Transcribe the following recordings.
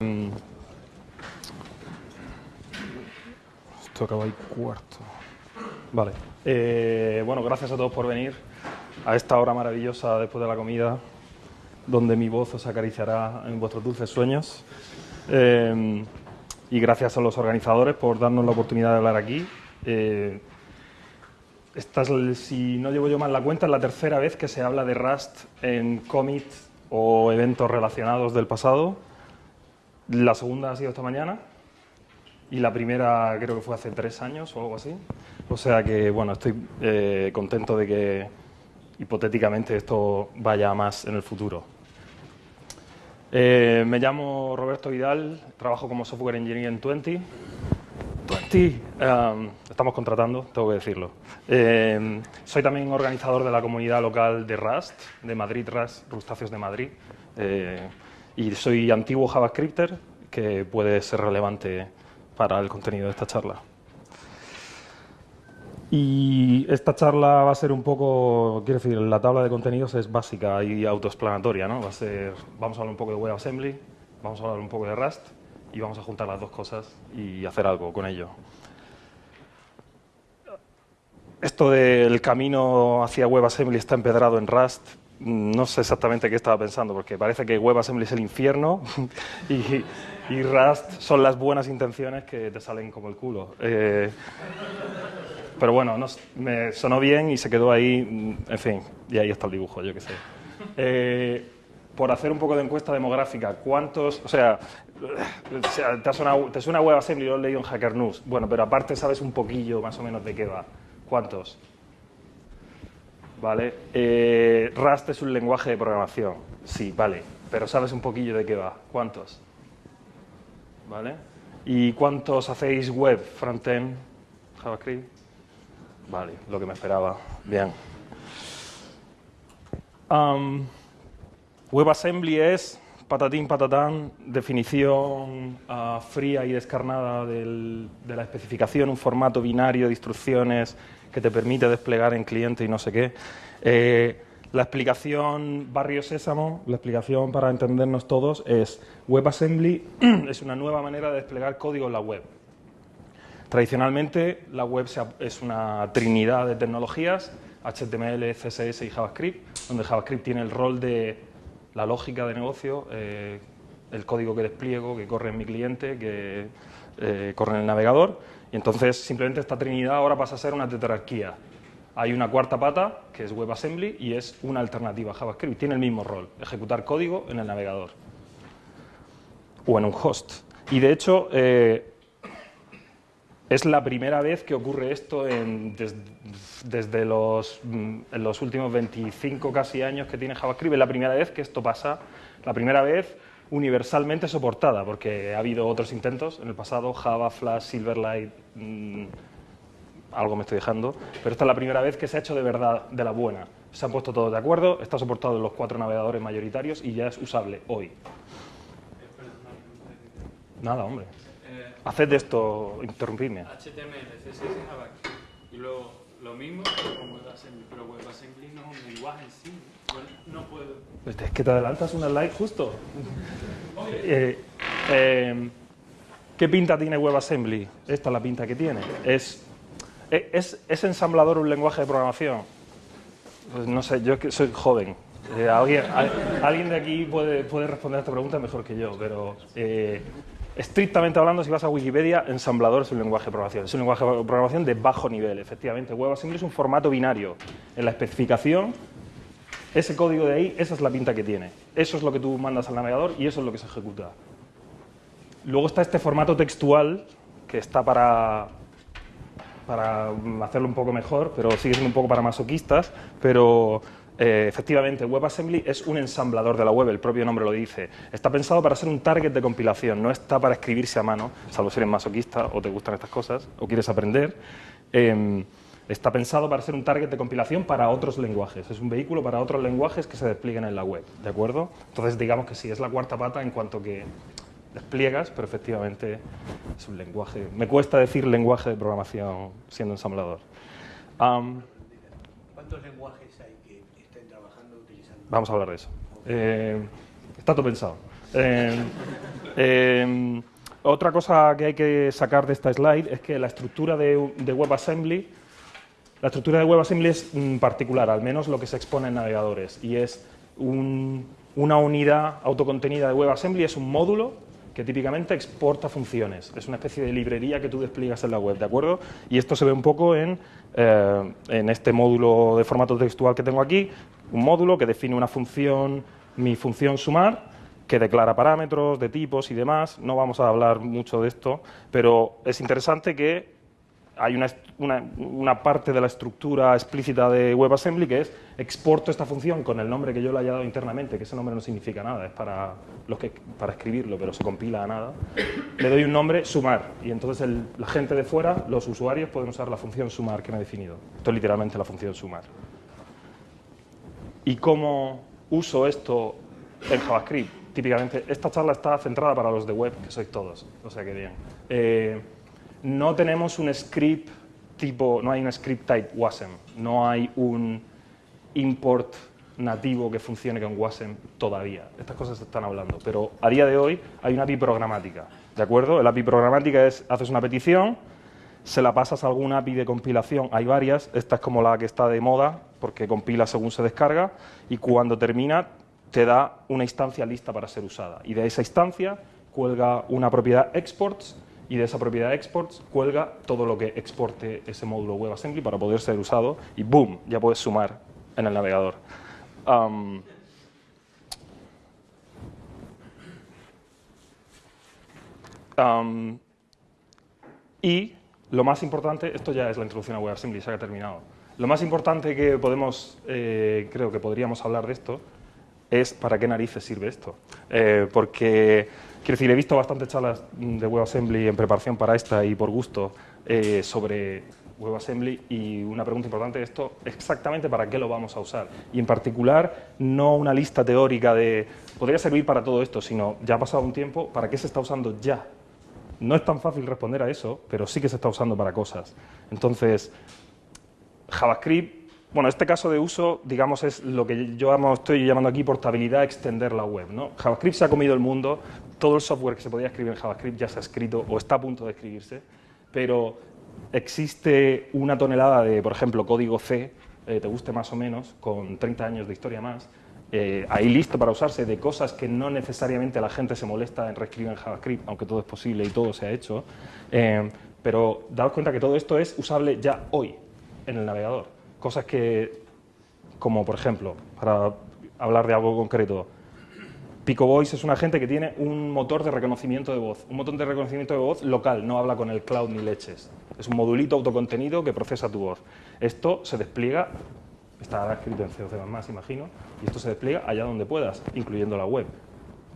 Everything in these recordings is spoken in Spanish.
Mm. Esto acaba ahí cuarto. Vale. Eh, bueno, gracias a todos por venir a esta hora maravillosa después de la comida, donde mi voz os acariciará en vuestros dulces sueños. Eh, y gracias a los organizadores por darnos la oportunidad de hablar aquí. Eh, esta es, si no llevo yo mal la cuenta, es la tercera vez que se habla de Rust en Commit o eventos relacionados del pasado. La segunda ha sido esta mañana y la primera creo que fue hace tres años o algo así. O sea que, bueno, estoy eh, contento de que hipotéticamente esto vaya más en el futuro. Eh, me llamo Roberto Vidal, trabajo como Software Engineer en 20. 20, um, estamos contratando, tengo que decirlo. Eh, soy también organizador de la comunidad local de Rust, de Madrid Rust, Rustáceos de Madrid. Y soy antiguo JavaScripter, que puede ser relevante para el contenido de esta charla. Y esta charla va a ser un poco, quiero decir, la tabla de contenidos es básica y autoexplanatoria, ¿no? Va a ser, vamos a hablar un poco de WebAssembly, vamos a hablar un poco de Rust y vamos a juntar las dos cosas y hacer algo con ello. Esto del camino hacia WebAssembly está empedrado en Rust, no sé exactamente qué estaba pensando, porque parece que WebAssembly es el infierno y, y Rust son las buenas intenciones que te salen como el culo. Eh, pero bueno, me sonó bien y se quedó ahí, en fin, y ahí está el dibujo, yo qué sé. Eh, por hacer un poco de encuesta demográfica, ¿cuántos, o sea, te, suena, te suena WebAssembly, lo he leído en Hacker News, bueno, pero aparte sabes un poquillo más o menos de qué va. ¿Cuántos? ¿Vale? Eh, Rust es un lenguaje de programación. Sí, vale. Pero sabes un poquillo de qué va. ¿Cuántos? ¿Vale? ¿Y cuántos hacéis web, frontend, JavaScript? Vale, lo que me esperaba. Bien. WebAssembly es, patatín, patatán, definición ah, fría y descarnada de la especificación, un formato binario de instrucciones que te permite desplegar en cliente y no sé qué. Eh, la explicación barrio sésamo, la explicación para entendernos todos es WebAssembly es una nueva manera de desplegar código en la web. Tradicionalmente la web es una trinidad de tecnologías, HTML, CSS y JavaScript, donde JavaScript tiene el rol de la lógica de negocio, eh, el código que despliego, que corre en mi cliente, que eh, corre en el navegador, y entonces simplemente esta trinidad ahora pasa a ser una tetrarquía. Hay una cuarta pata, que es WebAssembly, y es una alternativa a JavaScript. Tiene el mismo rol, ejecutar código en el navegador o en un host. Y de hecho, eh, es la primera vez que ocurre esto desde los, mm, los últimos 25 casi años que tiene JavaScript. Es la primera vez que esto pasa, la primera vez universalmente soportada, porque ha habido otros intentos en el pasado, Java, Flash, Silverlight, mm, algo me estoy dejando, pero esta es la primera vez que se ha hecho de verdad, de la buena. Se han puesto todos de acuerdo, está soportado en los cuatro navegadores mayoritarios y ya es usable hoy. Nada, hombre. Haced esto, interrumpidme. HTML, CSS. Y luego lo mismo con WebAssembly, pero WebAssembly no es un lenguaje en sí. no puedo. Pues es que te adelantas una slide justo. eh, eh, ¿Qué pinta tiene WebAssembly? Esta es la pinta que tiene. ¿Es, es, es ensamblador un lenguaje de programación? Pues no sé, yo que soy joven. Eh, alguien, alguien de aquí puede, puede responder a esta pregunta mejor que yo, pero eh, Estrictamente hablando, si vas a Wikipedia, ensamblador es un lenguaje de programación. Es un lenguaje de programación de bajo nivel, efectivamente. WebAssembly es un formato binario. En la especificación, ese código de ahí, esa es la pinta que tiene. Eso es lo que tú mandas al navegador y eso es lo que se ejecuta. Luego está este formato textual, que está para, para hacerlo un poco mejor, pero sigue siendo un poco para masoquistas, pero eh, efectivamente, WebAssembly es un ensamblador de la web, el propio nombre lo dice. Está pensado para ser un target de compilación, no está para escribirse a mano, salvo si eres masoquista o te gustan estas cosas o quieres aprender. Em, está pensado para ser un target de compilación para otros lenguajes. Es un vehículo para otros lenguajes que se desplieguen en la web, ¿de acuerdo? Entonces, digamos que sí, es la cuarta pata en cuanto que despliegas, pero efectivamente es un lenguaje. Me cuesta decir lenguaje de programación siendo ensamblador. ¿Cuántos lenguajes hay que estén trabajando utilizando? Vamos a hablar de eso. Eh, está todo pensado. Eh, eh, otra cosa que hay que sacar de esta slide es que la estructura de, WebAssembly, la estructura de WebAssembly es mm, particular, al menos lo que se expone en navegadores, y es un, una unidad autocontenida de WebAssembly, es un módulo que típicamente exporta funciones. Es una especie de librería que tú despliegas en la web, ¿de acuerdo? Y esto se ve un poco en, eh, en este módulo de formato textual que tengo aquí, un módulo que define una función, mi función sumar, que declara parámetros de tipos y demás. No vamos a hablar mucho de esto, pero es interesante que hay una, parte de la estructura explícita de WebAssembly que es exporto esta función con el nombre que yo le haya dado internamente, que ese nombre no significa nada, es para, los que, para escribirlo, pero se compila a nada. Le doy un nombre, sumar, y entonces la gente de fuera, los usuarios, pueden usar la función sumar que me he definido. Esto es literalmente la función sumar. ¿Y cómo uso esto en JavaScript? Típicamente, esta charla está centrada para los de web, que sois todos, o sea que bien. Eh, no tenemos un script tipo, no hay un script type WASM, no hay un import nativo que funcione con WASM todavía. Estas cosas se están hablando, pero a día de hoy hay una API programática, ¿de acuerdo? La API programática es, haces una petición, se la pasas a alguna API de compilación, hay varias, esta es como la que está de moda, porque compila según se descarga, y cuando termina te da una instancia lista para ser usada, y de esa instancia cuelga una propiedad exports y de esa propiedad exports cuelga todo lo que exporte ese módulo WebAssembly para poder ser usado y ¡boom! ya puedes sumar en el navegador. Y lo más importante, esto ya es la introducción a WebAssembly, se ha terminado. Lo más importante que podemos, eh, creo que podríamos hablar de esto, es para qué narices sirve esto. Eh, porque Quiero decir, he visto bastantes charlas de WebAssembly en preparación para esta y por gusto eh, sobre WebAssembly y una pregunta importante de esto, exactamente para qué lo vamos a usar. Y en particular, no una lista teórica de, podría servir para todo esto, sino ya ha pasado un tiempo, ¿para qué se está usando ya? No es tan fácil responder a eso, pero sí que se está usando para cosas. Entonces, JavaScript bueno, este caso de uso, digamos, es lo que yo estoy llamando aquí portabilidad, extender la web. ¿no? JavaScript se ha comido el mundo, todo el software que se podía escribir en JavaScript ya se ha escrito o está a punto de escribirse, pero existe una tonelada de, por ejemplo, código C, eh, te guste más o menos, con 30 años de historia más, eh, ahí listo para usarse de cosas que no necesariamente la gente se molesta en reescribir en JavaScript, aunque todo es posible y todo se ha hecho, eh, pero daos cuenta que todo esto es usable ya hoy en el navegador cosas que, como por ejemplo, para hablar de algo concreto, Pico Voice es una gente que tiene un motor de reconocimiento de voz, un motor de reconocimiento de voz local, no habla con el cloud ni leches. Es un modulito autocontenido que procesa tu voz. Esto se despliega, está escrito en C++, imagino, y esto se despliega allá donde puedas, incluyendo la web.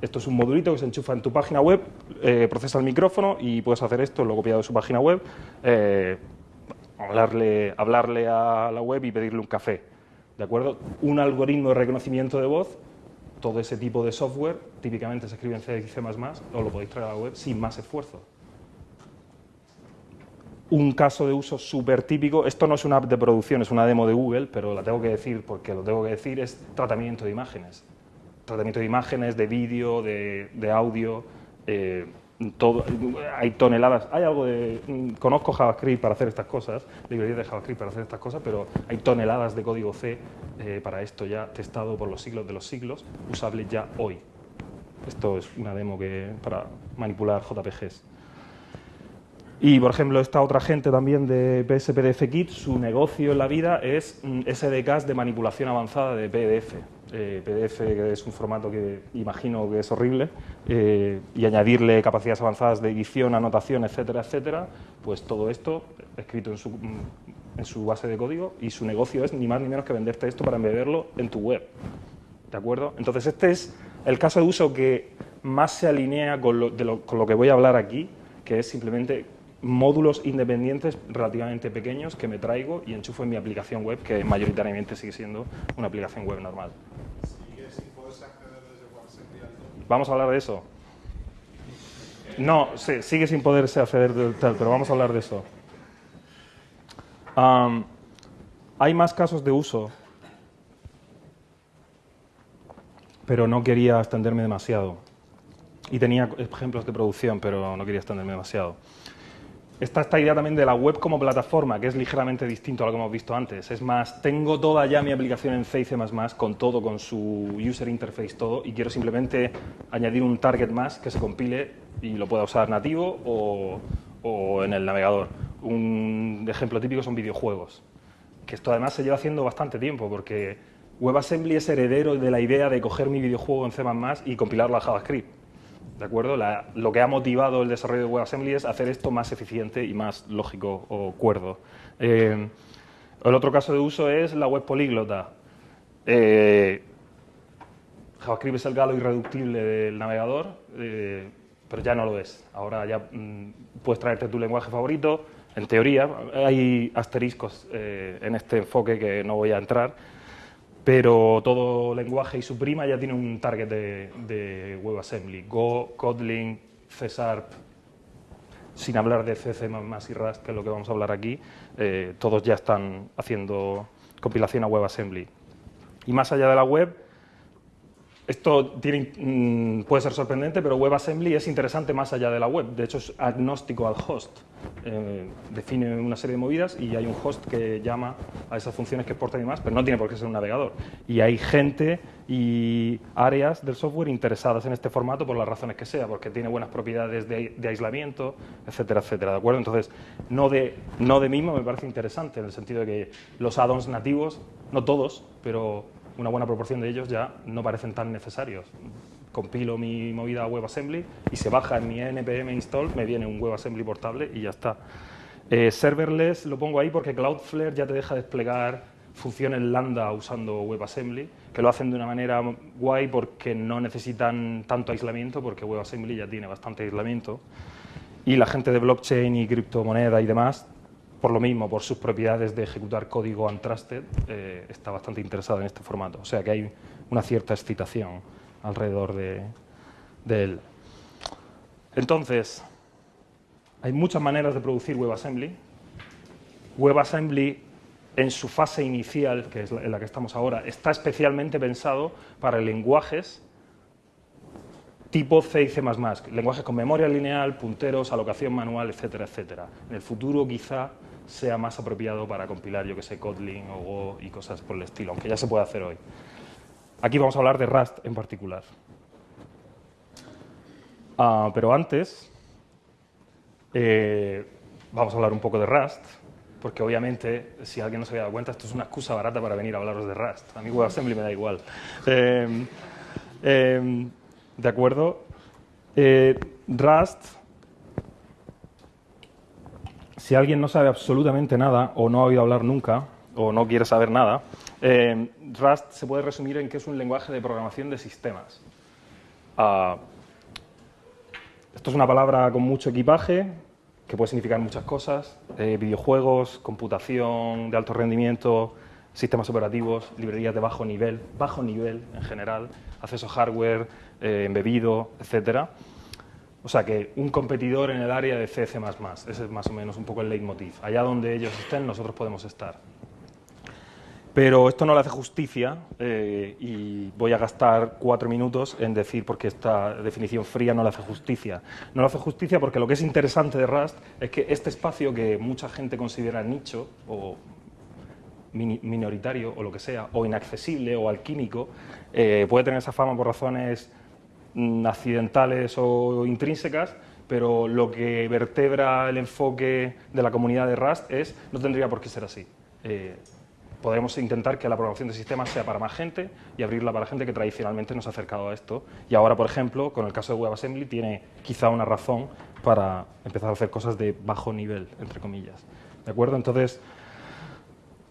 Esto es un modulito que se enchufa en tu página web, eh, procesa el micrófono y puedes hacer esto, lo copiado de su página web, eh, hablarle, hablarle a la web y pedirle un café. ¿De acuerdo? Un algoritmo de reconocimiento de voz, todo ese tipo de software, típicamente se escribe en C y C++, o lo podéis traer a la web sin más esfuerzo. Un caso de uso súper típico, esto no es una app de producción, es una demo de Google, pero la tengo que decir porque lo tengo que decir, es tratamiento de imágenes. Tratamiento de imágenes, de vídeo, de, audio, eh, hay toneladas, hay algo de, conozco JavaScript para hacer estas cosas, librerías de JavaScript para hacer estas cosas, pero hay toneladas de código C eh, para esto ya testado por los siglos de los siglos, usable ya hoy. Esto es una demo que, para manipular JPGs. Y, por ejemplo, esta otra gente también de PSPDF Kit, su negocio en la vida es mm, SDKs de manipulación avanzada de PDF. Eh, PDF que es un formato que imagino que es horrible, eh, y añadirle capacidades avanzadas de edición, anotación, etcétera, etcétera, pues todo esto escrito en su, mm, en su base de código y su negocio es ni más ni menos que venderte esto para embeberlo en tu web. ¿De acuerdo? Entonces este es el caso de uso que más se alinea con lo, con lo que voy a hablar aquí, que es simplemente módulos independientes relativamente pequeños que me traigo y enchufo en mi aplicación web, que mayoritariamente sigue siendo una aplicación web normal. Vamos a hablar de eso. No, sí, sigue sin poderse acceder tal, pero vamos a hablar de eso. hay más casos de uso, pero no quería extenderme demasiado. y tenía ejemplos de producción, pero no quería extenderme demasiado. Está esta idea también de la web como plataforma, que es ligeramente distinto a lo que hemos visto antes. Es más, tengo toda ya mi aplicación en C y C++, con todo, con su user interface, todo, y quiero simplemente añadir un target más que se compile y lo pueda usar nativo o, o en el navegador. Un ejemplo típico son videojuegos, que esto además se lleva haciendo bastante tiempo, porque WebAssembly es heredero de la idea de coger mi videojuego en C++ y compilarlo a JavaScript ¿De acuerdo? lo que ha motivado el desarrollo de WebAssembly es hacer esto más eficiente y más lógico o cuerdo. Eh, el otro caso de uso es la web políglota. Eh, JavaScript es el galo irreductible del navegador, eh, pero ya no lo es. Ahora ya mm, puedes traerte tu lenguaje favorito. En teoría, hay asteriscos en este enfoque que no voy a entrar, pero todo lenguaje y su prima ya tiene un target de, WebAssembly. Go, Kotlin, C Sharp, sin hablar de C, y Rust, que es lo que vamos a hablar aquí, eh, todos ya están haciendo compilación a WebAssembly. Y más allá de la web, esto mm, puede ser sorprendente, pero WebAssembly es interesante más allá de la web. De hecho, es agnóstico al host. Eh, define una serie de movidas y hay un host que llama a esas funciones que exportan y más, pero no tiene por qué ser un navegador. Y hay gente y áreas del software interesadas en este formato por las razones que sea, porque tiene buenas propiedades de, aislamiento, etcétera, etcétera. ¿De acuerdo? Entonces, no de, no de mismo me parece interesante, en el sentido de que los add-ons nativos, no todos, pero una buena proporción de ellos ya no parecen tan necesarios. Compilo mi movida a WebAssembly y se baja en mi npm install, me viene un WebAssembly portable y ya está. Eh, serverless lo pongo ahí porque Cloudflare ya te deja desplegar funciones lambda usando WebAssembly, que lo hacen de una manera guay porque no necesitan tanto aislamiento, porque WebAssembly ya tiene bastante aislamiento. Y la gente de blockchain y criptomoneda y demás por lo mismo, por sus propiedades de ejecutar código untrusted, eh, está bastante interesado en este formato. O sea que hay una cierta excitación alrededor de, él. Entonces, hay muchas maneras de producir WebAssembly. WebAssembly, en su fase inicial, que es en la que estamos ahora, está especialmente pensado para lenguajes tipo C y C++, lenguajes con memoria lineal, punteros, alocación manual, etcétera, etcétera. En el futuro, quizá, sea más apropiado para compilar, yo que sé, Kotlin o Go y cosas por el estilo, aunque ya se puede hacer hoy. Aquí vamos a hablar de Rust en particular. Ah, pero antes, eh, vamos a hablar un poco de Rust, porque obviamente, si alguien no se había dado cuenta, esto es una excusa barata para venir a hablaros de Rust. A mí WebAssembly me da igual. Em, em, ¿De acuerdo? Eh, Rust si alguien no sabe absolutamente nada o no ha oído hablar nunca o no quiere saber nada, eh, Rust se puede resumir en que es un lenguaje de programación de sistemas. Ah, esto es una palabra con mucho equipaje, que puede significar muchas cosas, eh, videojuegos, computación de alto rendimiento, sistemas operativos, librerías de bajo nivel, bajo nivel en general, acceso a hardware, eh, embebido, etcétera. O sea que un competidor en el área de C, C++, ese es más o menos un poco el leitmotiv. Allá donde ellos estén, nosotros podemos estar. Pero esto no le hace justicia eh, y voy a gastar cuatro minutos en decir porque esta definición fría no le hace justicia. No le hace justicia porque lo que es interesante de Rust es que este espacio que mucha gente considera nicho o minoritario o lo que sea, o inaccesible o alquímico, eh, puede tener esa fama por razones accidentales o intrínsecas, pero lo que vertebra el enfoque de la comunidad de Rust es no tendría por qué ser así. Eh, podemos intentar que la programación de sistemas sea para más gente y abrirla para gente que tradicionalmente no se ha acercado a esto. Y ahora, por ejemplo, con el caso de WebAssembly, tiene quizá una razón para empezar a hacer cosas de bajo nivel, entre comillas. ¿De acuerdo? Entonces,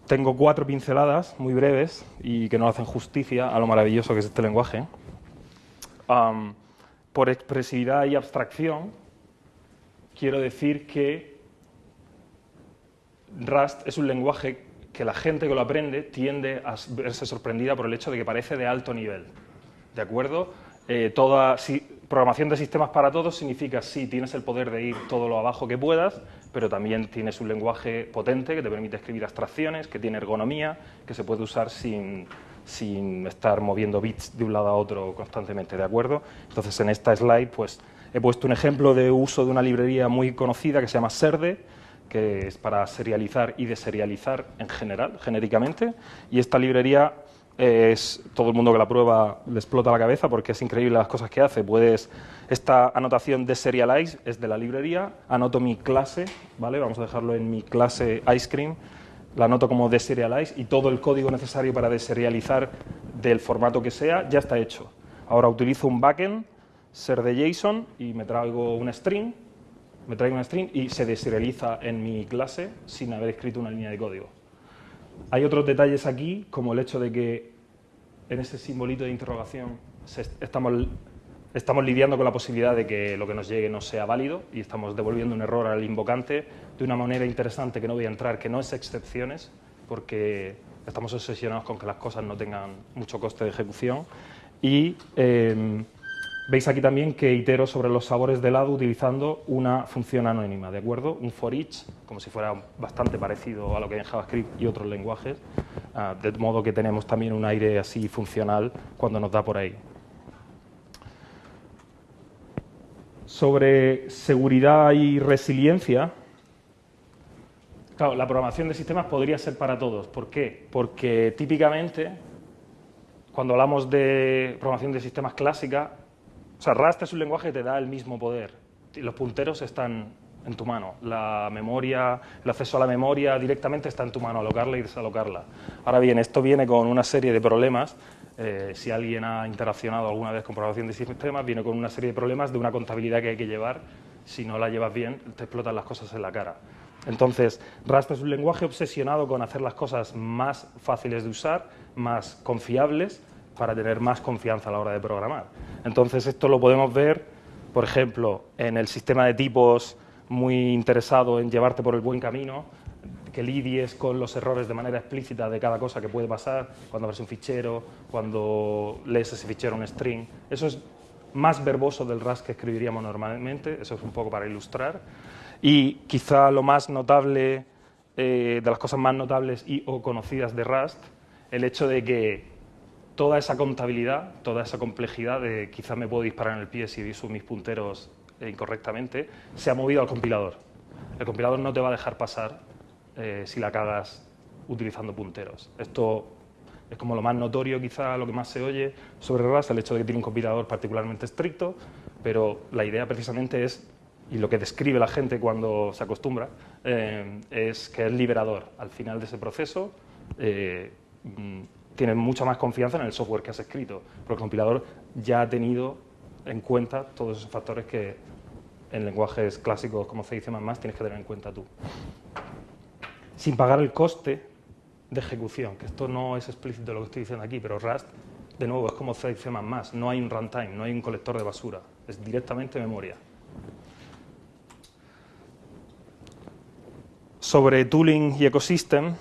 tengo cuatro pinceladas muy breves y que no hacen justicia a lo maravilloso que es este lenguaje por expresividad y abstracción, quiero decir que Rust es un lenguaje que la gente que lo aprende tiende a verse sorprendida por el hecho de que parece de alto nivel. ¿De acuerdo? Eh, toda programación de sistemas para todos significa sí, tienes el poder de ir todo lo abajo que puedas, pero también tienes un lenguaje potente que te permite escribir abstracciones, que tiene ergonomía, que se puede usar sin, sin estar moviendo bits de un lado a otro constantemente, ¿de acuerdo? Entonces, en esta slide, pues, he puesto un ejemplo de uso de una librería muy conocida que se llama Serde, que es para serializar y deserializar en general, genéricamente, y esta librería es todo el mundo que la prueba le explota la cabeza porque es increíble las cosas que hace. Puedes, esta anotación de serialize es de la librería, anoto mi clase, ¿vale? Vamos a dejarlo en mi clase ice cream, la anoto como deserialize y todo el código necesario para deserializar del formato que sea ya está hecho. Ahora utilizo un backend, ser de JSON y me traigo un string, me traigo un string y se deserializa en mi clase sin haber escrito una línea de código. Hay otros detalles aquí, como el hecho de que en ese simbolito de interrogación estamos, estamos lidiando con la posibilidad de que lo que nos llegue no sea válido y estamos devolviendo un error al invocante de una manera interesante que no voy a entrar, que no es excepciones, porque estamos obsesionados con que las cosas no tengan mucho coste de ejecución. Y em, Veis aquí también que itero sobre los sabores de helado utilizando una función anónima, ¿de acuerdo? Un for each, como si fuera bastante parecido a lo que hay en JavaScript y otros lenguajes, ah, de modo que tenemos también un aire así funcional cuando nos da por ahí. Sobre seguridad y resiliencia, claro, la programación de sistemas podría ser para todos. ¿Por qué? Porque típicamente, cuando hablamos de programación de sistemas clásica, o sea, Rust es un lenguaje que te da el mismo poder. Los punteros están en tu mano. La memoria, el acceso a la memoria directamente está en tu mano, alocarla y desalocarla. Ahora bien, esto viene con una serie de problemas. Eh, si alguien ha interaccionado alguna vez con programación de sistemas, viene con una serie de problemas de una contabilidad que hay que llevar. Si no la llevas bien, te explotan las cosas en la cara. Entonces, Rust es un lenguaje obsesionado con hacer las cosas más fáciles de usar, más confiables, para tener más confianza a la hora de programar. Entonces, esto lo podemos ver, por ejemplo, en el sistema de tipos muy interesado en llevarte por el buen camino, que lidies con los errores de manera explícita de cada cosa que puede pasar, cuando abres un fichero, cuando lees ese fichero un string. Eso es más verboso del Rust que escribiríamos normalmente, eso es un poco para ilustrar. Y quizá lo más notable, eh, de las cosas más notables y o conocidas de Rust, el hecho de que toda esa contabilidad, toda esa complejidad de quizás me puedo disparar en el pie si uso mis punteros incorrectamente, se ha movido al compilador. El compilador no te va a dejar pasar eh, si la cagas utilizando punteros. Esto es como lo más notorio, quizá lo que más se oye sobre Rust, el hecho de que tiene un compilador particularmente estricto, pero la idea precisamente es, y lo que describe la gente cuando se acostumbra, eh, es que es liberador. Al final de ese proceso, mm, tienes mucha más confianza en el software que has escrito, porque el compilador ya ha tenido en cuenta todos esos factores que en lenguajes clásicos como C y C++ tienes que tener en cuenta tú. Sin pagar el coste de ejecución, que esto no es explícito lo que estoy diciendo aquí, pero Rust, de nuevo, es como C y C++, no hay un runtime, no hay un colector de basura, es directamente memoria. Sobre tooling y ecosystem,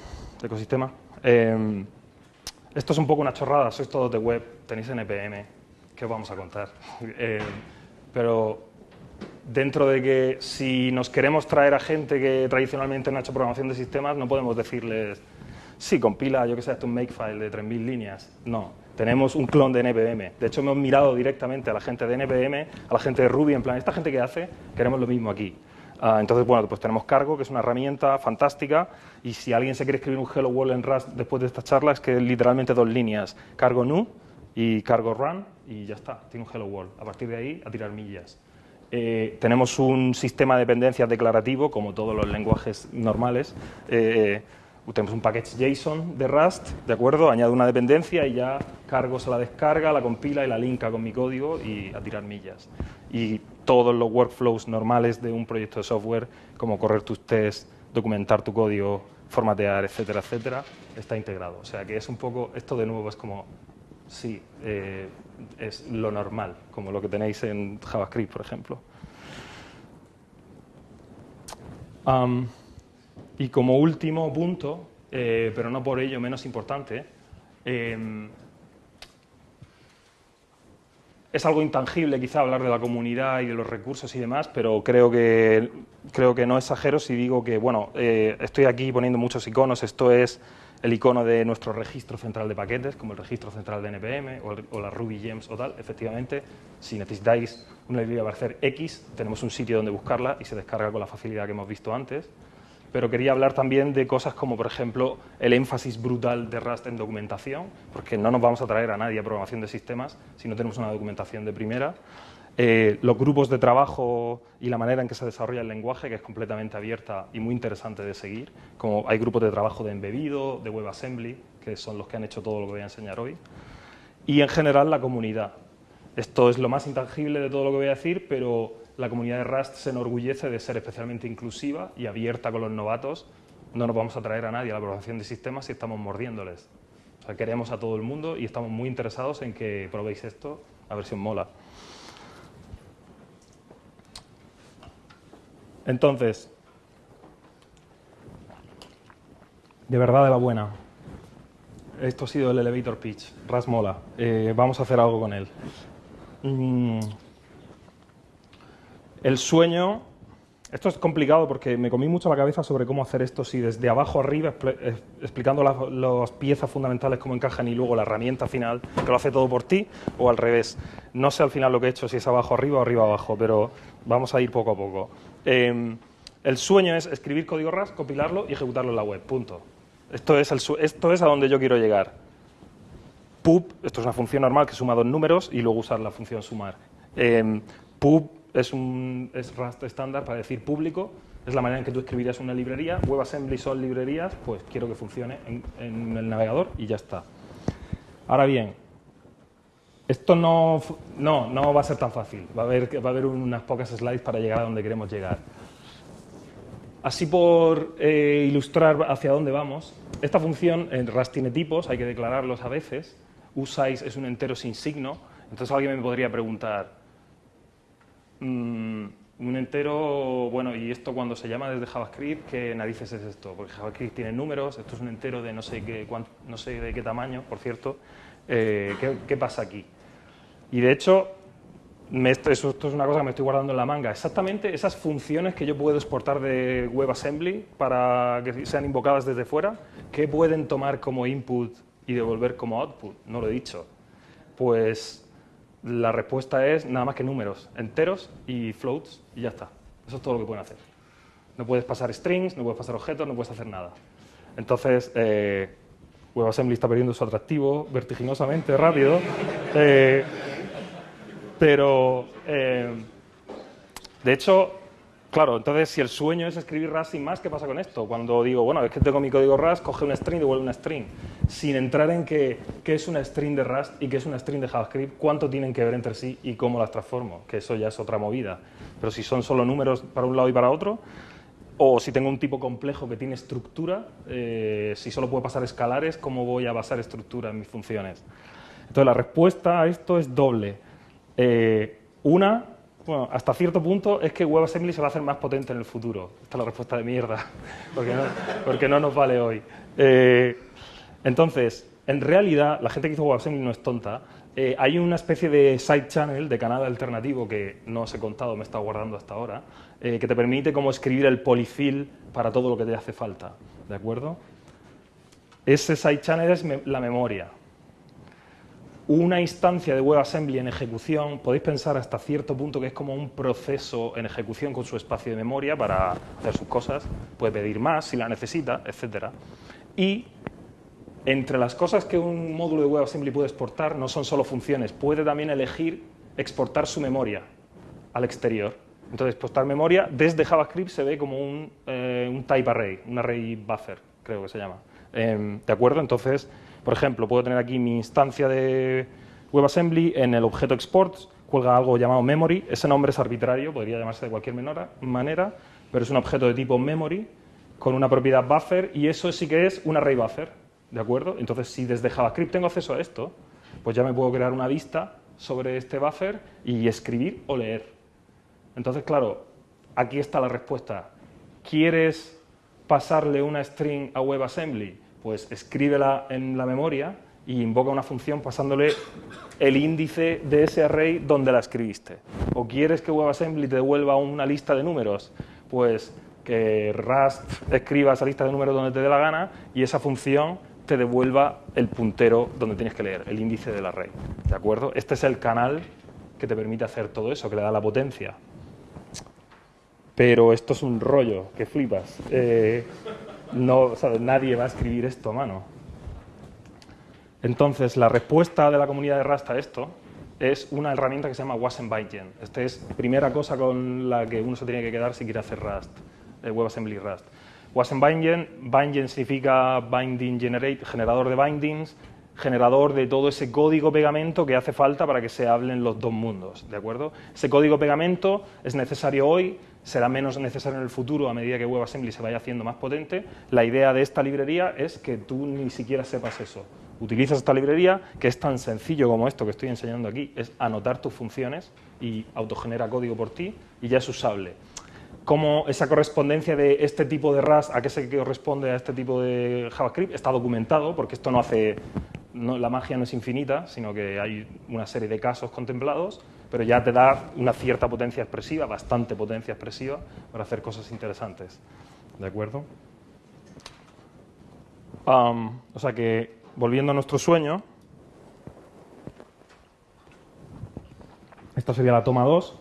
ecosistema, eh, esto es un poco una chorrada, sois todos de web, tenéis NPM, ¿qué os vamos a contar? Eh, pero dentro de que si nos queremos traer a gente que tradicionalmente no ha hecho programación de sistemas, no podemos decirles, sí, compila, yo que sé, un makefile de 3.000 líneas. No, tenemos un clon de NPM. De hecho, hemos mirado directamente a la gente de NPM, a la gente de Ruby, en plan, esta gente que hace, queremos lo mismo aquí. Ah, entonces, bueno, pues tenemos Cargo, que es una herramienta fantástica, y si alguien se quiere escribir un Hello World en Rust después de esta charla, es que literalmente dos líneas, Cargo New y Cargo Run, y ya está, tiene un Hello World. A partir de ahí, a tirar millas. Eh, tenemos un sistema de dependencias declarativo, como todos los lenguajes normales. Eh, tenemos un package JSON de Rust, ¿de acuerdo? Añado una dependencia y ya Cargo se la descarga, la compila y la linka con mi código y a tirar millas. Y todos los workflows normales de un proyecto de software, como correr tus tests, documentar tu código, formatear, etcétera, etcétera, está integrado. O sea que es un poco, esto de nuevo es como, sí, eh, es lo normal, como lo que tenéis en JavaScript, por ejemplo. Y como último punto, eh, pero no por ello menos importante, em, es algo intangible quizá hablar de la comunidad y de los recursos y demás, pero creo que, creo que no exagero si digo que, bueno, eh, estoy aquí poniendo muchos iconos, esto es el icono de nuestro registro central de paquetes, como el registro central de NPM o, el- o la Ruby Gems o tal. Efectivamente, si necesitáis una librería para hacer X, tenemos un sitio donde buscarla y se descarga con la facilidad que hemos visto antes. Pero quería hablar también de cosas como, por ejemplo, el énfasis brutal de Rust en documentación, porque no nos vamos a traer a nadie a programación de sistemas si no tenemos una documentación de primera. Eh, los grupos de trabajo y la manera en que se desarrolla el lenguaje, que es completamente abierta y muy interesante de seguir. Como hay grupos de trabajo de embebido, de WebAssembly, que son los que han hecho todo lo que voy a enseñar hoy. Y en general la comunidad. Esto es lo más intangible de todo lo que voy a decir, pero la comunidad de Rust se enorgullece de ser especialmente inclusiva y abierta con los novatos. No nos vamos a traer a nadie a la programación de sistemas si estamos mordiéndoles. O sea, queremos a todo el mundo y estamos muy interesados en que probéis esto, a ver si os mola. Entonces, de verdad de la buena. Esto ha sido el elevator pitch. Ras mola. Eh, vamos a hacer algo con él. Mm. El sueño. Esto es complicado porque me comí mucho la cabeza sobre cómo hacer esto, si desde abajo arriba, eh, explicando las, piezas fundamentales, cómo encajan y luego la herramienta final, que lo hace todo por ti, o al revés. No sé al final lo que he hecho, si es abajo arriba o arriba abajo, pero vamos a ir poco a poco. Eh, el sueño es escribir código RAS, compilarlo y ejecutarlo en la web, punto. Esto es, esto es a donde yo quiero llegar. pub, esto es una función normal que suma dos números y luego usar la función sumar. Eh, pub es un es Rust estándar para decir público, es la manera en que tú escribirías una librería. WebAssembly son librerías, pues quiero que funcione en, el navegador y ya está. Ahora bien, esto no, no, no va a ser tan fácil. Va a, haber, va a haber unas pocas slides para llegar a donde queremos llegar. Así por eh, ilustrar hacia dónde vamos, esta función en Rust tiene tipos, hay que declararlos a veces. usize es un entero sin signo. Entonces alguien me podría preguntar, mm, un entero, bueno, y esto cuando se llama desde JavaScript, ¿qué narices es esto? Porque JavaScript tiene números, esto es un entero de no sé, qué, no sé de qué tamaño, por cierto. Eh, ¿qué, qué pasa aquí? Y de hecho, me- esto es una cosa que me estoy guardando en la manga. Exactamente esas funciones que yo puedo exportar de WebAssembly para que sean invocadas desde fuera, ¿qué pueden tomar como input y devolver como output? No lo he dicho. Pues la respuesta es nada más que números, enteros y floats, y ya está. Eso es todo lo que pueden hacer. No puedes pasar strings, no puedes pasar objetos, no puedes hacer nada. Entonces, eh, WebAssembly está perdiendo su atractivo vertiginosamente rápido. Eh, pero, eh, de hecho, claro, entonces si el sueño es escribir Rust sin más, ¿qué pasa con esto? Cuando digo, bueno, es que tengo mi código Rust, coge una string y devuelve una string. Sin entrar en qué, es una string de Rust y qué es una string de JavaScript, cuánto tienen que ver entre sí y cómo las transformo, que eso ya es otra movida. Pero si son solo números para un lado y para otro, o si tengo un tipo complejo que tiene estructura, eh, si solo puedo pasar escalares, ¿cómo voy a basar estructura en mis funciones? Entonces la respuesta a esto es doble. Eh, una, bueno, hasta cierto punto es que WebAssembly se va a hacer más potente en el futuro. Esta es la respuesta de mierda, porque no, porque no nos vale hoy. Eh, entonces, en realidad, la gente que hizo WebAssembly no es tonta. Eh, hay una especie de side channel, de canal alternativo que no os he contado, me he estado guardando hasta ahora, eh, que te permite como escribir el polyfill para todo lo que te hace falta. ¿De acuerdo? Ese side channel es la memoria. Una instancia de WebAssembly en ejecución, podéis pensar hasta cierto punto que es como un proceso en ejecución con su espacio de memoria para hacer sus cosas, puede pedir más si la necesita, etc. Y entre las cosas que un módulo de WebAssembly puede exportar no son solo funciones, puede también elegir exportar su memoria al exterior. Entonces, exportar memoria desde JavaScript se ve como un, eh, un type array, un array buffer, creo que se llama. Em, ¿De acuerdo? Entonces, por ejemplo, puedo tener aquí mi instancia de WebAssembly, en el objeto exports cuelga algo llamado memory, ese nombre es arbitrario, podría llamarse de cualquier manera, pero es un objeto de tipo memory con una propiedad buffer y eso sí que es un array buffer, ¿de acuerdo? Entonces, si desde JavaScript tengo acceso a esto, pues ya me puedo crear una vista sobre este buffer y escribir o leer. Entonces, claro, aquí está la respuesta. ¿Quieres pasarle una string a WebAssembly? Pues escríbela en la memoria y invoca una función pasándole el índice de ese array donde la escribiste. ¿O quieres que WebAssembly te devuelva una lista de números? Pues que Rust escriba esa lista de números donde te dé la gana y esa función te devuelva el puntero donde tienes que leer, el índice del array. ¿De acuerdo? Este es el canal que te permite hacer todo eso, que le da la potencia. Pero esto es un rollo, que flipas. Eh, no, nadie va a escribir esto a mano. Entonces, la respuesta de la comunidad de Rust a esto es una herramienta que se llama WasmBindgen. Esta es primera cosa con la que uno se tiene que quedar si quiere hacer Rust, eh, WebAssembly Rust. WasmBindgen, bindgen significa binding generate, generador de bindings, generador de todo ese código pegamento que hace falta para que se hablen los dos mundos, ¿de acuerdo? Ese código pegamento es necesario hoy, será menos necesario en el futuro a medida que WebAssembly se vaya haciendo más potente. La idea de esta librería es que tú ni siquiera sepas eso. Utilizas esta librería, que es tan sencillo como esto que estoy enseñando aquí, es anotar tus funciones y autogenera código por ti y ya es usable. Cómo esa correspondencia de este tipo de RAS a qué se corresponde a este tipo de JavaScript está documentado, porque esto no hace la magia no es infinita, sino que hay una serie de casos contemplados, pero ya te da una cierta potencia expresiva, bastante potencia expresiva, para hacer cosas interesantes. ¿De acuerdo? o sea que, volviendo a nuestro sueño, esta sería la toma 2.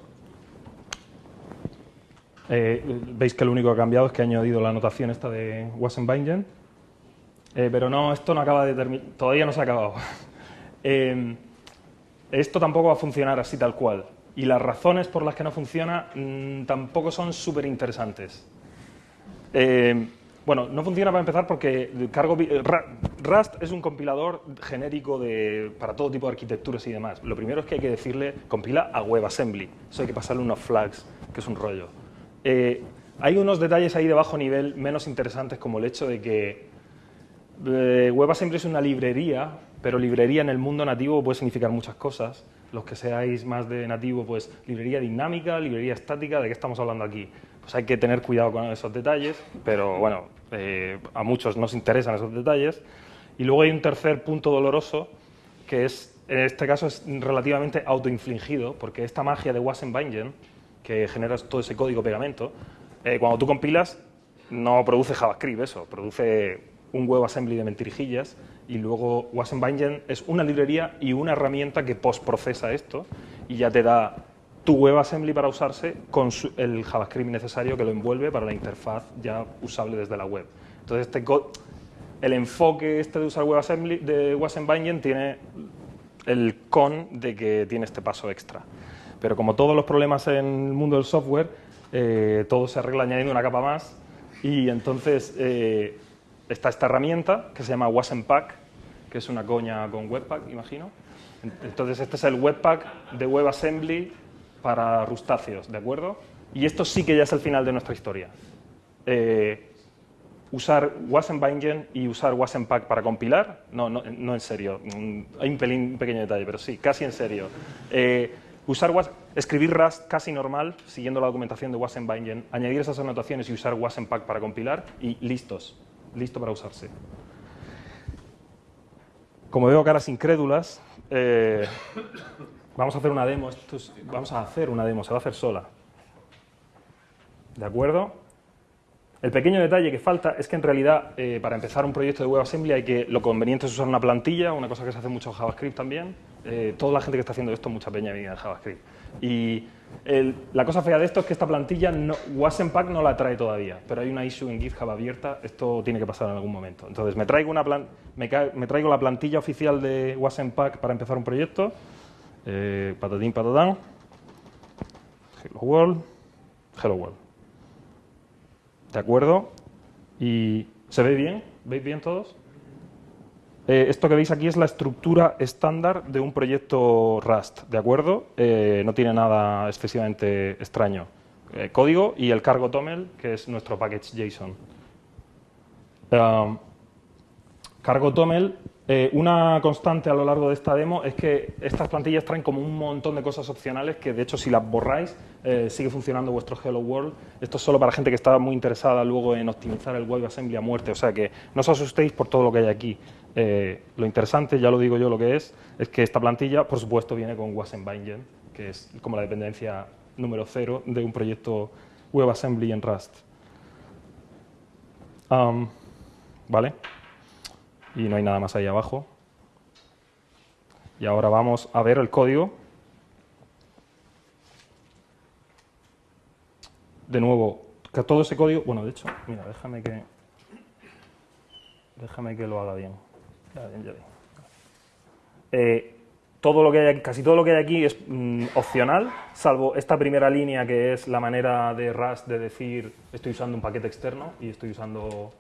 Eh, veis que lo único que ha cambiado es que ha añadido la anotación esta de Wassenbingen eh, pero no, esto no acaba de terminar, todavía no se ha acabado. Eh, esto tampoco va a funcionar así tal cual. Y las razones por las que no funciona mm, tampoco son súper interesantes. Eh, bueno, no funciona para empezar porque cargo, Rust es un compilador genérico de, para todo tipo de arquitecturas y demás. Lo primero es que hay que decirle compila a WebAssembly. Eso hay que pasarle unos flags, que es un rollo. hay unos detalles ahí de bajo nivel menos interesantes como el hecho de que eh, WebAssembly es una librería, pero librería en el mundo nativo puede significar muchas cosas. Los que seáis más de nativo, pues librería dinámica, librería estática, ¿de qué estamos hablando aquí? Pues hay que tener cuidado con esos detalles, pero bueno, eh, a muchos nos interesan esos detalles. Y luego hay un tercer punto doloroso, que es, en este caso es relativamente autoinfligido, porque esta magia de Wasm que genera todo ese código pegamento, eh, cuando tú compilas, no produce JavaScript eso, produce un WebAssembly de mentirijillas y luego WasmBindgen es una librería y una herramienta que postprocesa esto y ya te da tu WebAssembly para usarse con el JavaScript necesario que lo envuelve para la interfaz ya usable desde la web. Entonces, este el enfoque este de usar WebAssembly de WasmBindgen tiene el con de que tiene este paso extra. Pero como todos los problemas en el mundo del software, eh, todo se arregla añadiendo una capa más y entonces eh, está esta herramienta que se llama Wasmpack, que es una coña con Webpack, imagino. Entonces, este es el Webpack de WebAssembly para rustáceos, ¿de acuerdo? Y esto sí que ya es el final de nuestra historia. Eh, usar WasmBindgen y usar Wasmpack para compilar, no, no, no en serio, mm, hay un, pelín, pequeño detalle, pero sí, casi en serio. Eh, usar escribir Rust casi normal, siguiendo la documentación de WasmBindgen, añadir esas anotaciones y usar Wasmpack para compilar y listos listo para usarse. Como veo caras incrédulas, eh, vamos a hacer una demo. vamos a hacer una demo, se va a hacer sola. ¿De acuerdo? El pequeño detalle que falta es que en realidad eh, para empezar un proyecto de WebAssembly hay que, lo conveniente es usar una plantilla, una cosa que se hace mucho en JavaScript también. Eh, toda la gente que está haciendo esto, mucha peña viene en JavaScript. Y la cosa fea de esto es que esta plantilla, no, no la trae todavía, pero hay una issue en GitHub abierta, esto tiene que pasar en algún momento. Entonces me traigo, una me, traigo la plantilla oficial de Wasmpack para empezar un proyecto, eh, patatín hello world, hello world. ¿De acuerdo? ¿Y se ve bien? ¿Veis bien todos? Eh, esto que veis aquí es la estructura estándar de un proyecto Rust, ¿de acuerdo? Eh, no tiene nada excesivamente extraño. Eh, código y el cargo TOML, que es nuestro package JSON. Um, cargo TOML, una constante a lo largo de esta demo es que estas plantillas traen como un montón de cosas opcionales que, de hecho, si las borráis, sigue funcionando vuestro Hello World. Esto es solo para gente que está muy interesada luego en optimizar el WebAssembly a muerte, o sea que no os asustéis por todo lo que hay aquí. Eh, lo interesante, ya lo digo yo lo que es, es que esta plantilla, por supuesto, viene con WasmBindgen, que es como la dependencia número cero de un proyecto WebAssembly en Rust. ¿Vale? y no hay nada más ahí abajo. Y ahora vamos a ver el código. De nuevo, que todo ese código, bueno, de hecho, mira, déjame que déjame que lo haga bien. Eh, todo lo que hay, casi todo lo que hay aquí es mm, opcional, salvo esta primera línea que es la manera de Rust de decir estoy usando un paquete externo y estoy usando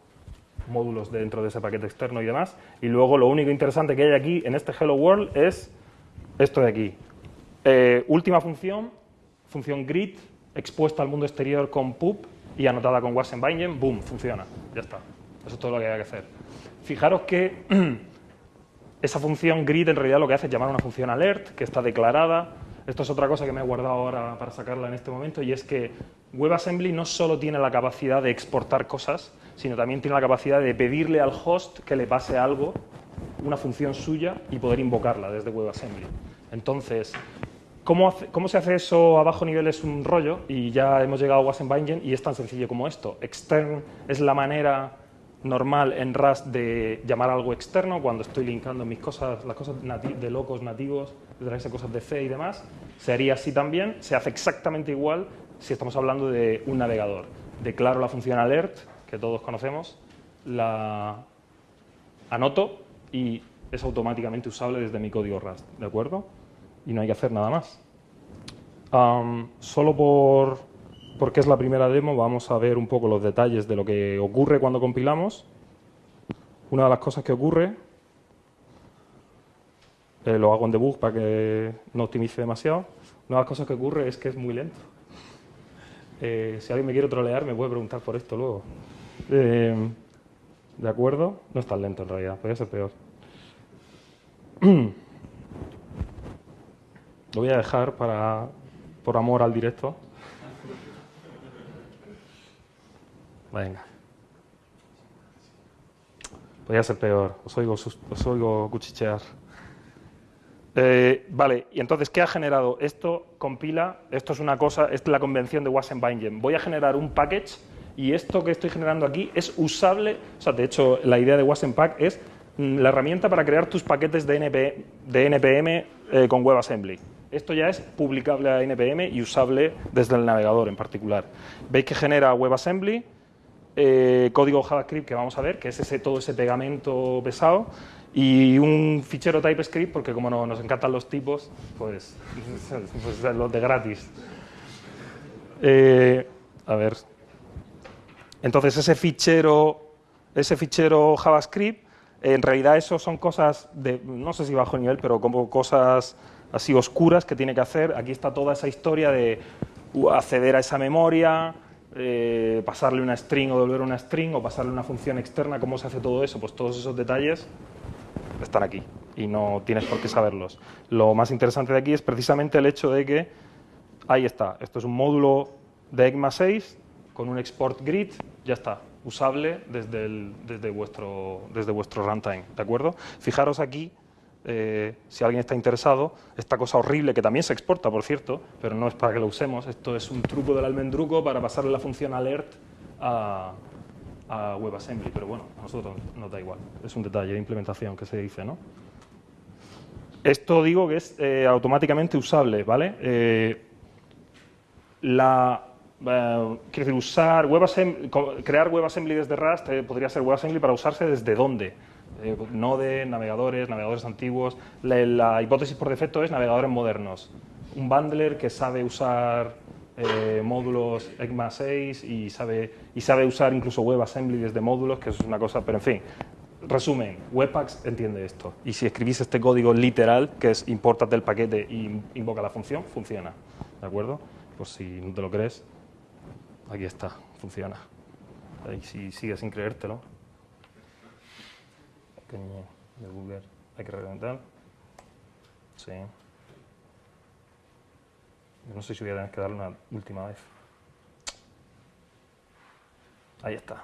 módulos dentro de ese paquete externo y demás. Y luego lo único interesante que hay aquí en este Hello World es esto de aquí. Eh, última función, función grid, expuesta al mundo exterior con pub y anotada con Wassenbinding, boom, funciona, ya está. Eso es todo lo que hay que hacer. Fijaros que esa función grid en realidad lo que hace es llamar a una función alert que está declarada. Esto es otra cosa que me he guardado ahora para sacarla en este momento y es que WebAssembly no solo tiene la capacidad de exportar cosas, sino también tiene la capacidad de pedirle al host que le pase algo, una función suya, y poder invocarla desde WebAssembly. Entonces, ¿cómo, ¿cómo, se hace eso a bajo nivel? Es un rollo y ya hemos llegado a Wassenbinding y es tan sencillo como esto. Extern es la manera normal en Rust de llamar algo externo cuando estoy linkando mis cosas, las cosas de locos nativos, de cosas de C y demás. Se haría así también, se hace exactamente igual si estamos hablando de un navegador. Declaro la función alert, que todos conocemos, la anoto y es automáticamente usable desde mi código Rust, ¿de acuerdo? Y no hay que hacer nada más. solo por porque es la primera demo, vamos a ver un poco los detalles de lo que ocurre cuando compilamos. Una de las cosas que ocurre, eh, lo hago en debug para que no optimice demasiado, una de las cosas que ocurre es que es muy lento. Eh, si alguien me quiere trolear, me puede preguntar por esto luego. Eh, ¿De acuerdo? No es tan lento en realidad, podría ser peor. Lo voy a dejar para, por amor al directo. Venga. Podría ser peor. Os oigo, os oigo cuchichear. Eh, vale, y entonces, ¿qué ha generado? Esto compila, esto es una cosa, es la convención de Wassenbinding. Voy a generar un package y esto que estoy generando aquí es usable, o sea, de hecho, la idea de Wassenpack es mm, la herramienta para crear tus paquetes de, de NPM eh, con WebAssembly. Esto ya es publicable a NPM y usable desde el navegador en particular. Veis que genera WebAssembly, eh, código JavaScript que vamos a ver, que es ese, todo ese pegamento pesado, y un fichero TypeScript, porque como no, nos encantan los tipos, pues, pues los de gratis. Eh, a ver. Entonces ese fichero, ese fichero JavaScript, en realidad eso son cosas de, no sé si bajo nivel, pero como cosas así oscuras que tiene que hacer. Aquí está toda esa historia de acceder a esa memoria, eh, pasarle una string o devolver una string o pasarle una función externa, cómo se hace todo eso, pues todos esos detalles están aquí y no tienes por qué saberlos. Lo más interesante de aquí es precisamente el hecho de que ahí está, esto es un módulo de ECMA 6 con un export grid, ya está, usable desde, desde, vuestro, desde vuestro runtime, ¿de acuerdo? Fijaros aquí eh, si alguien está interesado, esta cosa horrible que también se exporta, por cierto, pero no es para que lo usemos, esto es un truco del almendruco para pasarle la función alert a, WebAssembly, pero bueno, a nosotros nos da igual, es un detalle de implementación que se dice, ¿no? Esto digo que es eh, automáticamente usable, ¿vale? Eh, la, quiero decir, usar WebAssembly, crear WebAssembly desde Rust podría ser WebAssembly para usarse desde dónde, eh, Node, navegadores, navegadores antiguos. La, hipótesis por defecto es navegadores modernos. Un bundler que sabe usar eh, módulos ECMA 6 y sabe, y sabe usar incluso WebAssembly desde módulos, que eso es una cosa, pero en fin. Resumen, Webpack entiende esto. Y si escribís este código literal, que es importa del paquete y invoca la función, funciona. ¿De acuerdo? Pues si no te lo crees, aquí está, funciona. Y si sigues sin creértelo, de hay que reventar. Sí. no sé si voy a tener que darle una última vez. Ahí está.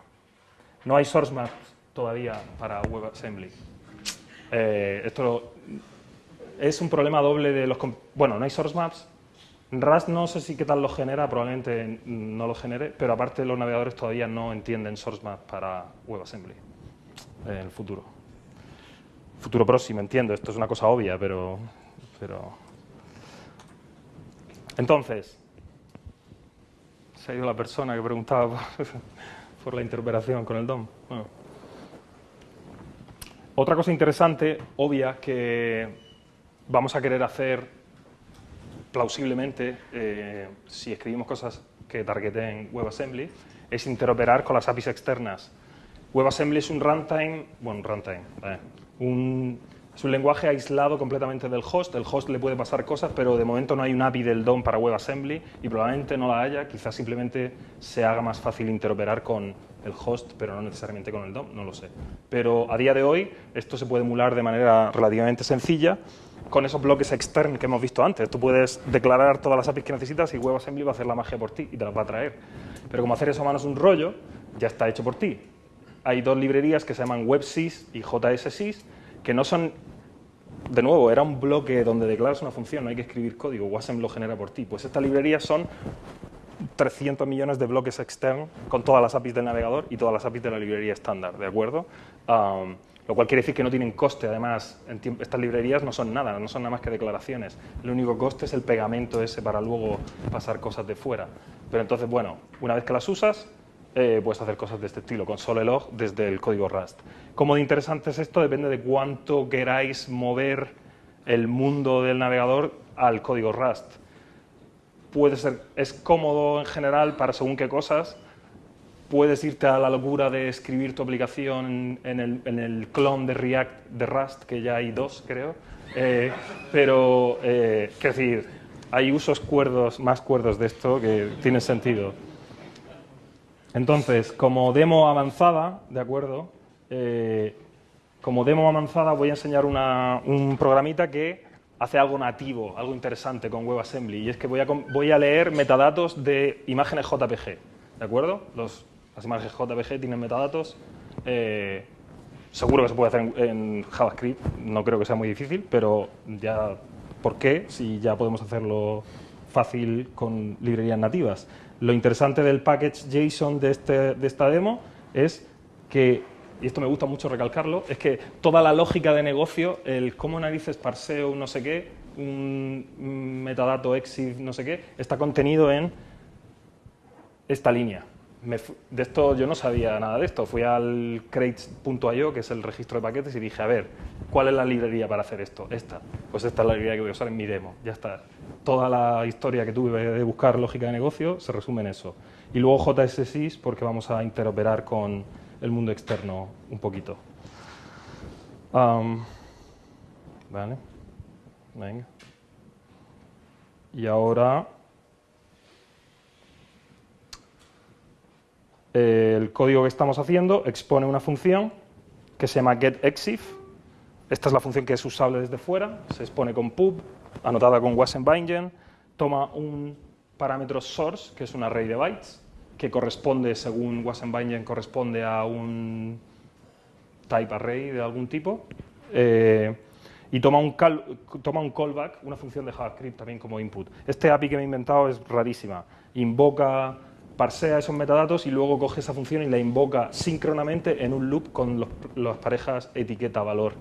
No hay source maps todavía para WebAssembly. Eh, esto es un problema doble de los... Bueno, no hay source maps. Rust no sé si qué tal lo genera, probablemente no lo genere, pero aparte los navegadores todavía no entienden source maps para WebAssembly en el futuro. Futuro próximo, entiendo, esto es una cosa obvia, pero... pero... Entonces, se ha ido la persona que preguntaba por, la interoperación con el DOM. Otra cosa interesante, obvia, que vamos a querer hacer plausiblemente, eh, si escribimos cosas que targeten WebAssembly, es interoperar con las APIs externas. WebAssembly es un runtime, bueno, un runtime, eh, un, es un lenguaje aislado completamente del host. El host le puede pasar cosas, pero de momento no hay un API del DOM para WebAssembly y probablemente no la haya. Quizás simplemente se haga más fácil interoperar con el host, pero no necesariamente con el DOM, no lo sé. Pero a día de hoy esto se puede emular de manera relativamente sencilla con esos bloques externos que hemos visto antes. Tú puedes declarar todas las APIs que necesitas y WebAssembly va a hacer la magia por ti y te las va a traer. Pero como hacer eso a mano es un rollo, ya está hecho por ti. Hay dos librerías que se llaman WebSys y JSSys, que no son, de nuevo, era un bloque donde declaras una función, no hay que escribir código, WASM lo genera por ti. Pues estas librerías son 300 millones de bloques externos con todas las APIs del navegador y todas las APIs de la librería estándar, ¿de acuerdo? Lo cual quiere decir que no tienen coste, además, estas librerías no son nada, no son nada más que declaraciones. El único coste es el pegamento ese para luego pasar cosas de fuera. Pero entonces, bueno, una vez que las usas, eh, puedes hacer cosas de este estilo, con Solelog desde el código Rust. ¿Cómo de interesante es esto? Depende de cuánto queráis mover el mundo del navegador al código Rust. Puede ser, es cómodo en general para según qué cosas. Puedes irte a la locura de escribir tu aplicación en el, en clon de React de Rust, que ya hay dos, creo. Eh, pero, eh, decir, hay usos cuerdos, más cuerdos de esto que tienen sentido. Entonces, como demo avanzada, ¿de acuerdo? Eh, como demo avanzada voy a enseñar un programita que hace algo nativo, algo interesante con WebAssembly, y es que voy a, voy a leer metadatos de imágenes JPG, ¿de acuerdo? las imágenes JPG tienen metadatos, eh, seguro que se puede hacer en, JavaScript, no creo que sea muy difícil, pero ya, ¿por qué? Si ya podemos hacerlo fácil con librerías nativas. Lo interesante del package JSON de, este, de esta demo es que, y esto me gusta mucho recalcarlo, es que toda la lógica de negocio, el cómo narices parseo no sé qué, un metadato exif no sé qué, está contenido en esta línea de esto yo no sabía nada de esto. Fui al crates.io, que es el registro de paquetes, y dije, a ver, ¿cuál es la librería para hacer esto? Esta. Pues esta es la librería que voy a usar en mi demo. Ya está. Toda la historia que tuve de buscar lógica de negocio se resume en eso. Y luego JSSIS, porque vamos a interoperar con el mundo externo un poquito. vale. Venga. Y ahora el código que estamos haciendo expone una función que se llama getExif. Esta es la función que es usable desde fuera, se expone con pub, anotada con wasm toma un parámetro source, que es un array de bytes, que corresponde, según wasm corresponde a un type array de algún tipo, eh, y toma un, toma un callback, una función de JavaScript también como input. Este API que me he inventado es rarísima. Invoca parsea esos metadatos y luego coge esa función y la invoca síncronamente en un loop con las parejas etiqueta-valor.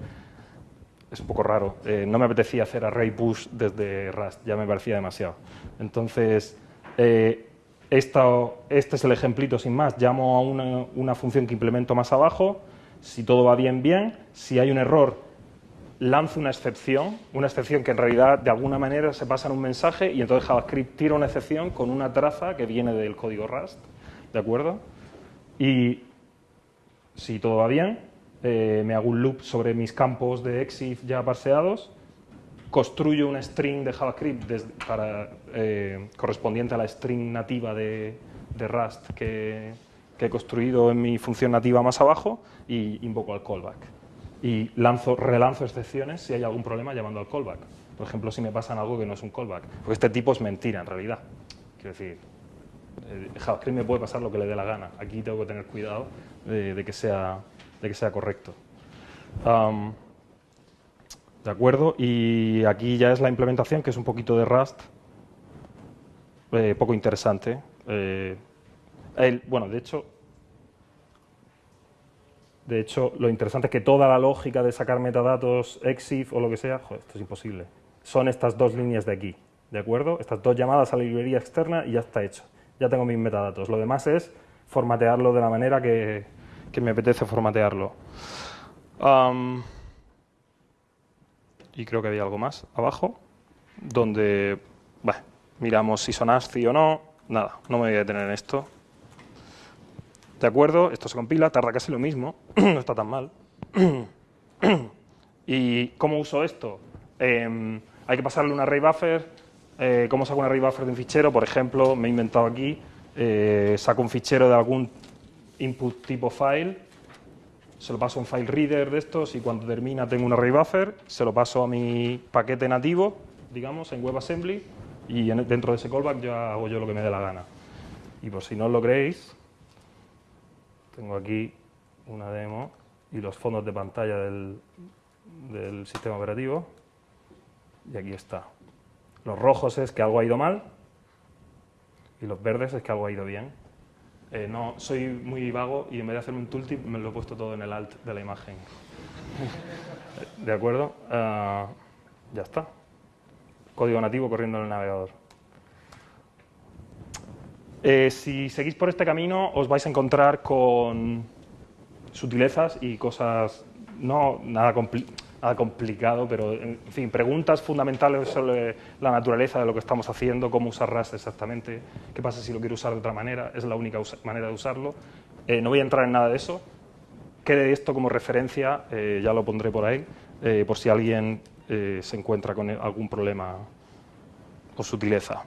Es un poco raro. Eh, no me apetecía hacer array push desde Rust, ya me parecía demasiado. Entonces, eh, este es el ejemplito sin más. Llamo a una, una función que implemento más abajo. Si todo va bien, bien. Si hay un error, lanzo una excepción, una excepción que en realidad de alguna manera se pasa en un mensaje y entonces JavaScript tira una excepción con una traza que viene del código Rust, ¿de acuerdo? Y si todo va bien, eh, me hago un loop sobre mis campos de EXIF ya parseados, construyo una string de JavaScript para, eh, correspondiente a la string nativa de, Rust que, que he construido en mi función nativa más abajo y invoco al callback y lanzo, relanzo excepciones si hay algún problema llamando al callback. Por ejemplo, si me pasan algo que no es un callback. Porque este tipo es mentira, en realidad. Quiero decir, eh, JavaScript me puede pasar lo que le dé la gana. Aquí tengo que tener cuidado de, que, sea, de que sea correcto. de acuerdo, y aquí ya es la implementación, que es un poquito de Rust, eh, poco interesante. Eh, bueno, de hecho, De hecho, lo interesante es que toda la lógica de sacar metadatos EXIF o lo que sea, joder, esto es imposible. Son estas dos líneas de aquí, ¿de acuerdo? Estas dos llamadas a la librería externa y ya está hecho. Ya tengo mis metadatos. Lo demás es formatearlo de la manera que, que me apetece formatearlo. Y creo que había algo más abajo, donde bueno, miramos si son ASCII o no. Nada, no me voy a detener en esto. De acuerdo, esto se compila, tarda casi lo mismo, no está tan mal. ¿Y cómo uso esto? Em, hay que pasarle un array buffer. Eh, ¿Cómo saco un array buffer de un fichero? Por ejemplo, me he inventado aquí, eh, saco un fichero de algún input tipo file, se lo paso a un file reader de estos y cuando termina tengo un array buffer, se lo paso a mi paquete nativo, digamos, en WebAssembly y dentro de ese callback ya hago yo lo que me dé la gana. Y por si no lo creéis, tengo aquí una demo y los fondos de pantalla del, del sistema operativo. Y aquí está. Los rojos es que algo ha ido mal y los verdes es que algo ha ido bien. Eh, no, soy muy vago y en vez de hacerme un tooltip me lo he puesto todo en el alt de la imagen. ¿De acuerdo? Ah, ya está. Código nativo corriendo en el navegador. Eh, si seguís por este camino os vais a encontrar con sutilezas y cosas no nada, complicado, pero en fin, preguntas fundamentales sobre la naturaleza de lo que estamos haciendo, cómo usar Rust exactamente, qué pasa si lo quiero usar de otra manera, es la única manera de usarlo. Eh, no voy a entrar en nada de eso. Quede esto como referencia, eh, ya lo pondré por ahí, por si alguien se encuentra con algún problema o sutileza.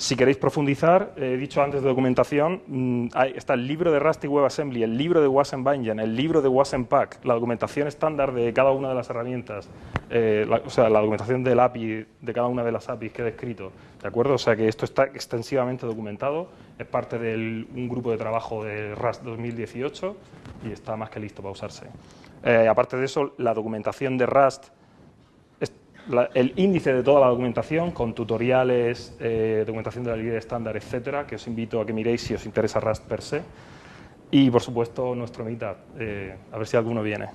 Si queréis profundizar, he dicho antes de documentación, mm, está el libro de Rust y WebAssembly, el libro de WasmBindgen, el libro de WasmPack, la documentación estándar de cada una de las herramientas, eh, o sea, la documentación del API, de cada una de las APIs que he descrito, ¿de acuerdo? O sea que esto está extensivamente documentado, es parte de un grupo de trabajo de Rust 2018 y está más que listo para usarse. Eh, aparte de eso, la documentación de Rust el índice de toda la documentación con tutoriales, eh, documentación de la librería estándar, etcétera, que os invito a que miréis si os interesa Rust per se. Y, por supuesto, nuestro Meetup, eh, a ver si alguno viene.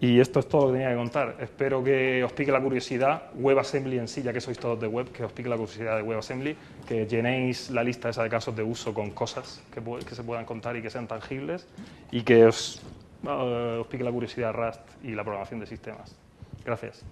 Y esto es todo lo que tenía que contar. Espero que os pique la curiosidad, WebAssembly en sí, ya que sois todos de web, que os pique la curiosidad de WebAssembly, que llenéis la lista esa de casos de uso con cosas que, que se puedan contar y que sean tangibles, y que os, uh, os pique la curiosidad Rust y la programación de sistemas. Gracias.